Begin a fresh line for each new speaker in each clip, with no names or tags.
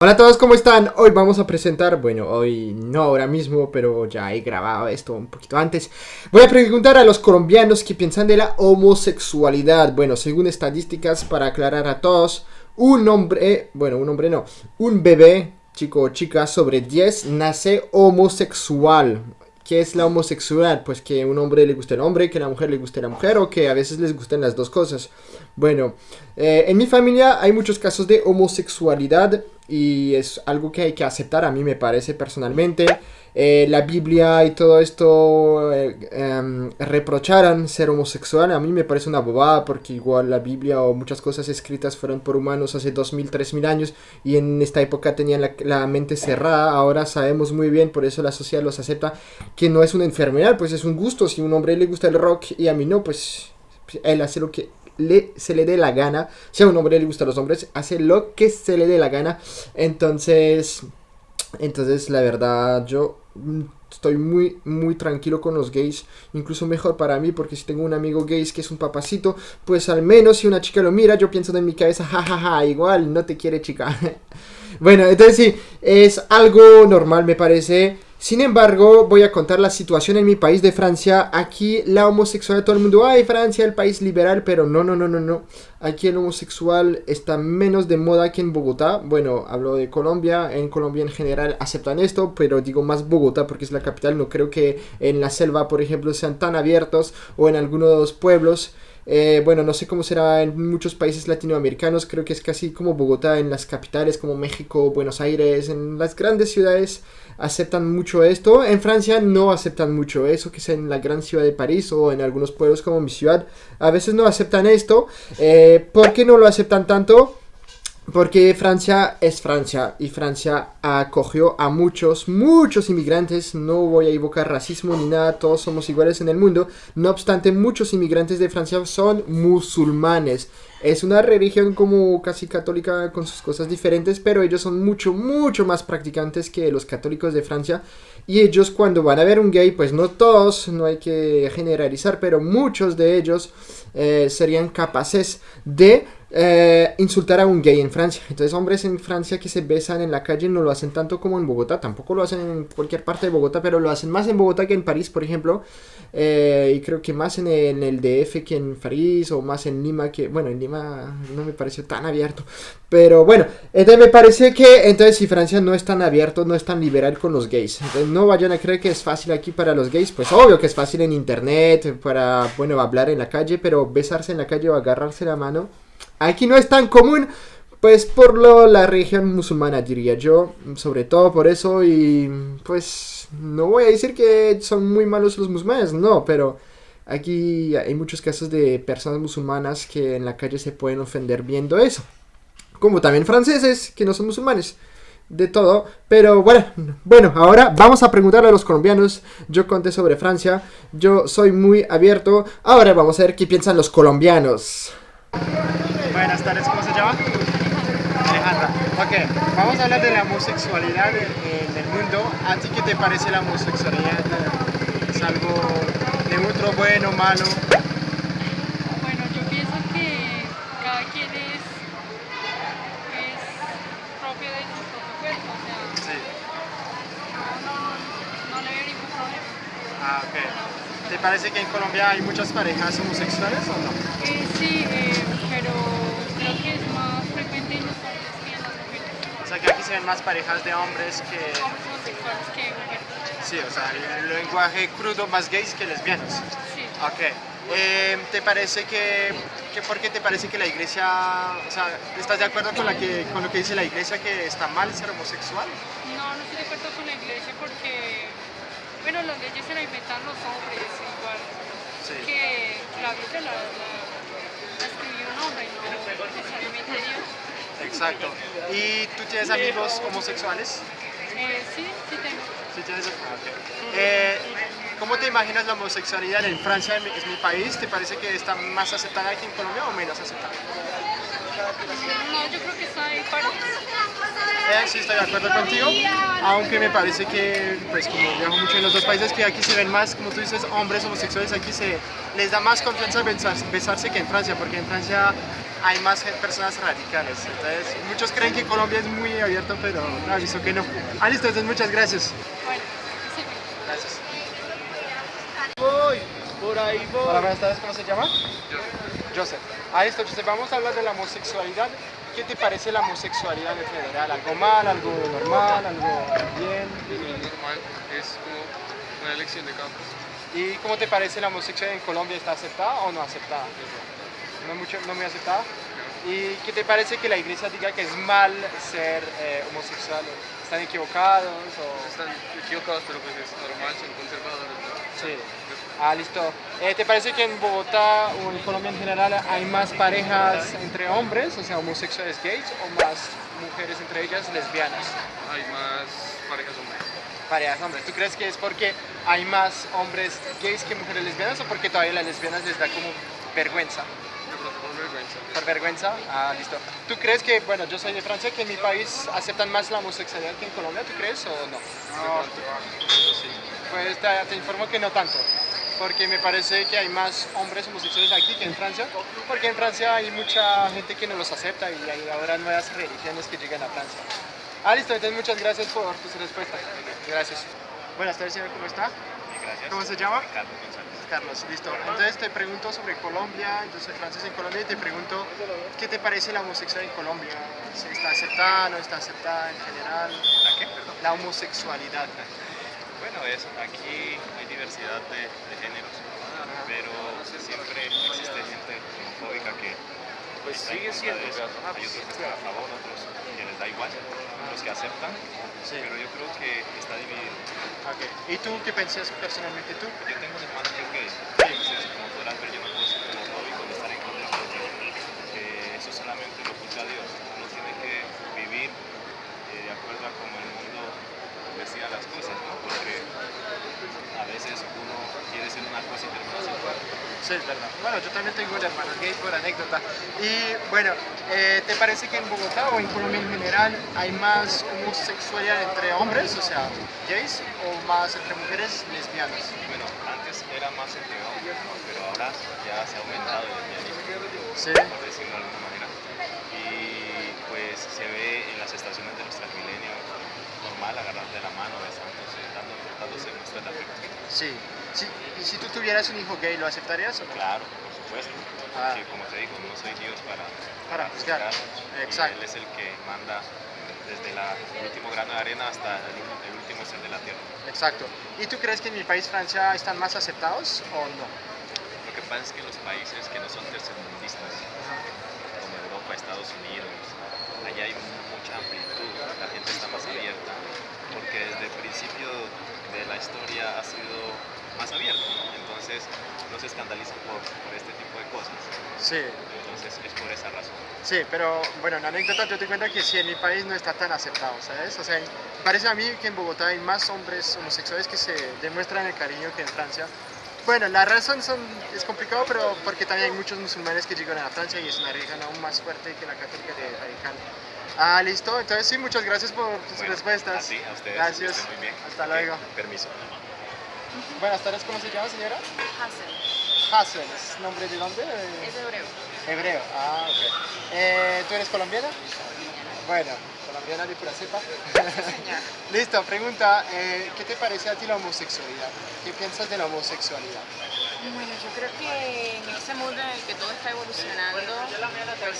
Hola a todos, ¿cómo están? Hoy vamos a presentar, bueno, hoy no ahora mismo, pero ya he grabado esto un poquito antes. Voy a preguntar a los colombianos qué piensan de la homosexualidad. Bueno, según estadísticas, para aclarar a todos, un hombre, bueno, un hombre no, un bebé, chico o chica sobre 10, nace homosexual. ¿Qué es la homosexualidad? Pues que un hombre le guste el hombre, que a la mujer le guste la mujer o que a veces les gusten las dos cosas. Bueno, eh, en mi familia hay muchos casos de homosexualidad y es algo que hay que aceptar a mí me parece personalmente. Eh, la Biblia y todo esto eh, em, reprocharan ser homosexual, a mí me parece una bobada porque igual la Biblia o muchas cosas escritas fueron por humanos hace 2000, 3000 años y en esta época tenían la, la, mente cerrada, ahora sabemos muy bien, por eso la sociedad los acepta, que no es una enfermedad, pues es un gusto, si a un hombre le gusta el rock y a mí no, pues él hace lo que le, se le dé la gana. Si a un hombre le gusta a los hombres, hace lo que se le dé la gana. Entonces, entonces la verdad, yo estoy muy, muy tranquilo con los gays. Incluso mejor para mí, porque si tengo un amigo gay que es un papacito, pues al menos si una chica lo mira, yo pienso en mi cabeza, jajaja, igual no te quiere chica. bueno, entonces sí, es algo normal, me parece. Sin embargo, voy a contar la situación en mi país de Francia. Aquí la homosexualidad, todo el mundo, ay, Francia, el país liberal, pero no, no, no, no, no. Aquí el homosexual está menos de moda que en Bogotá. Bueno, hablo de Colombia, en Colombia en general aceptan esto, pero digo más Bogotá porque es la capital. No creo que en la selva, por ejemplo, sean tan abiertos o en algunos pueblos. Eh, bueno, no sé cómo será en muchos países latinoamericanos, creo que es casi como Bogotá en las capitales como México, Buenos Aires, en las grandes ciudades aceptan mucho esto. En Francia no aceptan mucho eso, que es en la gran ciudad de París o en algunos pueblos como mi ciudad. A veces no aceptan esto. Eh, ¿Por qué no lo aceptan tanto? Porque Francia es Francia y Francia acogió a muchos, muchos inmigrantes. No voy a evocar racismo ni nada, todos somos iguales en el mundo. No obstante, muchos inmigrantes de Francia son musulmanes. Es una religión como casi católica con sus cosas diferentes, pero ellos son mucho, mucho más practicantes que los católicos de Francia. Y ellos cuando van a ver un gay, pues no todos, no hay que generalizar, pero muchos de ellos eh, serían capaces de eh, insultar a un gay en Francia. Entonces, hombres en Francia que se besan en la calle no lo hacen tanto como en Bogotá. Tampoco lo hacen en cualquier parte de Bogotá, pero lo hacen más en Bogotá que en París, por ejemplo. Eh, y creo que más en el, DF que en París o más en Lima que, bueno, en Lima no me pareció tan abierto. Pero bueno, entonces me parece que entonces si Francia no es tan abierto, no es tan liberal con los gays. Entonces no vayan a creer que es fácil aquí para los gays. Pues obvio que es fácil en internet, para, bueno, hablar en la calle, pero besarse en la calle o agarrarse la mano Aquí no es tan común, pues por lo, la religión musulmana diría yo, sobre todo por eso y pues no voy a decir que son muy malos los musulmanes, no, pero aquí hay muchos casos de personas musulmanas que en la calle se pueden ofender viendo eso, como también franceses que no son musulmanes de todo. Pero bueno, bueno, ahora vamos a preguntarle a los colombianos. Yo conté sobre Francia, yo soy muy abierto. Ahora vamos a ver qué piensan los colombianos.
Buenas tardes, ¿cómo se llama? Alejandra. Ok, vamos a hablar de la homosexualidad en, el mundo. ¿A ti qué te parece la homosexualidad? ¿Es algo neutro, bueno, malo?
Bueno, yo pienso que cada quien es, es propio de su propio cuerpo, o sea, sí. no, no, no le veo ningún problema.
Ah, ok. ¿Te parece que en Colombia hay muchas parejas homosexuales o no?
Eh, sí, eh,
se ven más parejas de hombres que...
Que mujeres.
Sí, o sea, el lenguaje crudo más gays que lesbianos.
Sí.
Ok. Eh, ¿Te parece que, que, por qué te parece que la iglesia, o sea, ¿estás de acuerdo con, la que, con lo que dice la iglesia que está mal ser homosexual?
No, no estoy de acuerdo con la iglesia porque, bueno, las leyes se las inventan los hombres igual. Sí. Que la Biblia la, la escribió un hombre, no necesariamente Dios.
Exacto. ¿Y tú tienes amigos homosexuales?
Eh, sí, sí tengo.
¿Sí tienes? Ah, okay. eh, ¿Cómo te imaginas la homosexualidad en Francia, es mi país? ¿Te parece que está más aceptada aquí en Colombia o menos aceptada?
No, yo creo que está para...
Eh, sí, estoy de acuerdo contigo, aunque me parece que, pues como viajo mucho en los dos países, que aquí se ven más, como tú dices, hombres homosexuales, aquí se les da más confianza besarse que en Francia, porque en Francia
hay más personas radicales. Entonces, muchos creen que Colombia es muy abierto, pero no, aviso que no. Ah, listo, entonces muchas gracias.
Bueno, sí.
Gracias.
Voy, por ahí voy.
Hola, buenas tardes, ¿cómo se llama? Joseph. Ah, listo, Joseph, vamos a hablar de la homosexualidad. ¿Qué te parece la homosexualidad en general? ¿Algo mal, algo normal, algo bien?
normal, es como una elección de campos.
¿Y cómo te parece la homosexualidad en Colombia? ¿Está aceptada o no aceptada? No, mucho, no muy aceptada. ¿Y qué te parece que la iglesia diga que es mal ser eh, homosexual? ¿Están equivocados? O...
Están equivocados, pero pues es normal, son conservadores. ¿no?
Sí. Ah, listo. Eh, ¿Te parece que en Bogotá o en Colombia en general hay más parejas entre hombres, o sea, homosexuales gays, o más mujeres entre ellas lesbianas?
Hay más parejas hombres.
Parejas hombres. ¿Tú crees que es porque hay más hombres gays que mujeres lesbianas o porque todavía las lesbianas les da como vergüenza?
Por vergüenza.
¿Por vergüenza? Ah, listo. ¿Tú crees que, bueno, yo soy de Francia, que en mi país aceptan más la homosexualidad que en Colombia? ¿Tú crees o no?
Eso sí.
Pues te, te informo que no tanto, porque me parece que hay más hombres homosexuales aquí que en Francia, porque en Francia hay mucha gente que no los acepta y hay ahora nuevas religiones que llegan a Francia. Ah, listo, entonces muchas gracias por tus respuestas. Gracias. Buenas tardes, señor, ¿cómo está?
Gracias.
¿Cómo se llama?
Carlos González.
Carlos, listo. Entonces te pregunto sobre Colombia, yo soy francés en Colombia y te pregunto, ¿qué te parece la homosexualidad en Colombia? ¿Si está aceptada, no está aceptada en general?
¿La qué? Perdón.
La homosexualidad.
Bueno, es, aquí hay diversidad de, de géneros, pero siempre existe gente homofóbica que
Pues sigue siendo,
de eso. Hay
pues,
otros que están a favor, otros que les da igual, otros que aceptan,
Sí.
pero yo creo que está dividido.
¿Y tú qué piensas personalmente tú?
Yo tengo un hermano que es gay,
Sí, es verdad. Bueno, yo también tengo un hermano gay por anécdota. Y bueno, eh, ¿te parece que en Bogotá o en Colombia en general hay más homosexualidad entre hombres, o sea, gays, o más entre mujeres lesbianas?
Bueno, antes era más entre hombres, ¿no? pero ahora ya se ha aumentado el lesbianismo,
Sí.
por decirlo de alguna manera. Y pues se ve en las estaciones de la mano, besándose, dándose muestras de afecto.
Sí. sí. ¿Y si tú tuvieras un hijo gay, lo aceptarías o no?
Claro, por supuesto.
Ah.
Porque como te digo, no soy Dios para
Para juzgar.
juzgar, y
Exacto.
Él es el que manda desde la- el último grano de arena hasta el, el último ser de la tierra.
Exacto. ¿Y tú crees que en mi país, Francia, están más aceptados o no?
Lo que pasa es que los países que no son tercermundistas, como Europa, Estados Unidos, allá hay mucha amplitud, la gente está más abierta, porque desde el principio de la historia ha sido más abierto, ¿no? entonces no se escandalizan por, por este tipo de cosas,
Sí.
entonces es por esa razón.
Sí, pero bueno, en anécdota yo te cuento que sí, en mi país no está tan aceptado, ¿sabes? O sea, parece a mí que en Bogotá hay más hombres homosexuales que se demuestran el cariño que en Francia. Bueno, la razón son, es complicado, pero porque también hay muchos musulmanes que llegan a Francia y es una religión aún más fuerte que la católica de radical. Ah, listo, entonces sí, muchas gracias por tus
Bueno,
respuestas.
Ti, a ustedes,
Gracias.
que estén muy bien.
Hasta luego.
Permiso.
Buenas tardes, ¿cómo se llama, señora?
Hassel,
Hassel, ¿es nombre de dónde?
es hebreo.
Hebreo, ah, ok. Eh, ¿Tú eres colombiana? Bueno, colombiana de pura cepa. Listo, pregunta, eh, ¿qué te parece a ti la homosexualidad? ¿Qué piensas de la homosexualidad?
Bueno, yo creo que en ese mundo en el que todo está evolucionando, pues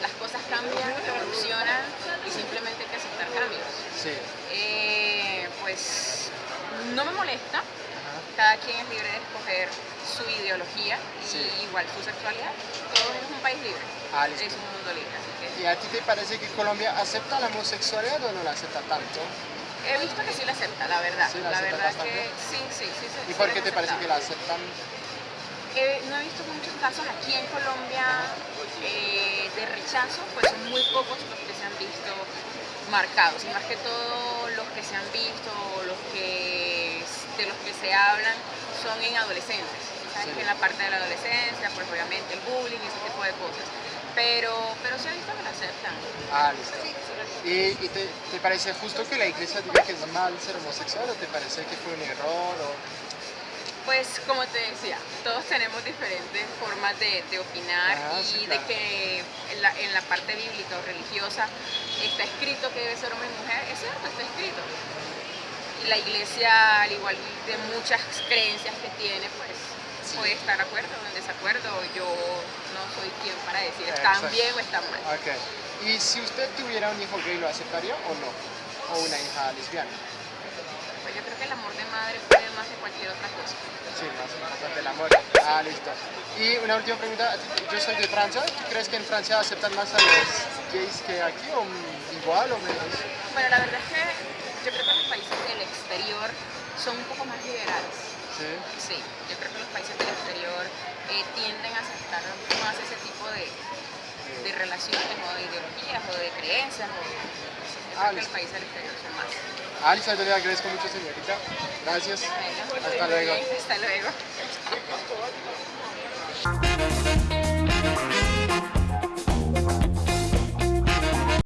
las cosas cambian, evolucionan y simplemente hay que aceptar cambios.
Sí.
Eh, pues no me molesta, cada quien es libre de escoger su ideología y
Sí.
igual su sexualidad. Todo es un país libre,
Ah,
es un mundo libre, así que
¿Y a ti te parece que Colombia acepta la homosexualidad o no la acepta tanto?
He visto que sí la acepta, la verdad.
Sí, la
la verdad
bastante.
que sí, sí, sí. sí,
¿Y
sí
por qué te parece que la aceptan?
Eh, no he visto muchos casos aquí en Colombia eh, de rechazo, pues son muy pocos los que se han visto marcados, y más que todo los que se han visto, los que, de los que se hablan, son en adolescentes.
Sí.
En la parte de la adolescencia, pues obviamente el bullying y ese tipo de cosas. Pero, pero sí he visto que lo aceptan.
Ah, listo. ¿Y, y te, te parece justo que la iglesia diga que es mal ser homosexual o te parece que fue un error? O...
Pues como te decía, todos tenemos diferentes formas de, de opinar
Ah,
y
sí,
de que en la, en la parte bíblica o religiosa está escrito que debe ser hombre y mujer, es cierto, está escrito. Y la iglesia, al igual de muchas creencias que tiene, pues puede estar de acuerdo o en desacuerdo. Yo no soy quien para decir están
Exacto.
bien o están mal.
Ok. ¿Y si usted tuviera un hijo gay, lo aceptaría o no? ¿O una hija lesbiana?
Pues yo creo que el amor de madre puede más que cualquier otra cosa.
Sí, más importante el amor. Ah, listo. Y una última pregunta. Yo soy de Francia. ¿Tú crees que en Francia aceptan más a los gays que aquí o igual o menos?
Bueno, la verdad es que yo creo que los países del exterior son un poco más liberales.
Sí.
Sí, yo creo que los países del exterior eh, tienden a aceptar más ese tipo de, de relaciones o de ideologías o de creencias. O, yo creo que los países del exterior son más.
Listo, yo le agradezco mucho, señorita. Gracias.
Bueno,
Hasta luego.
Hasta luego.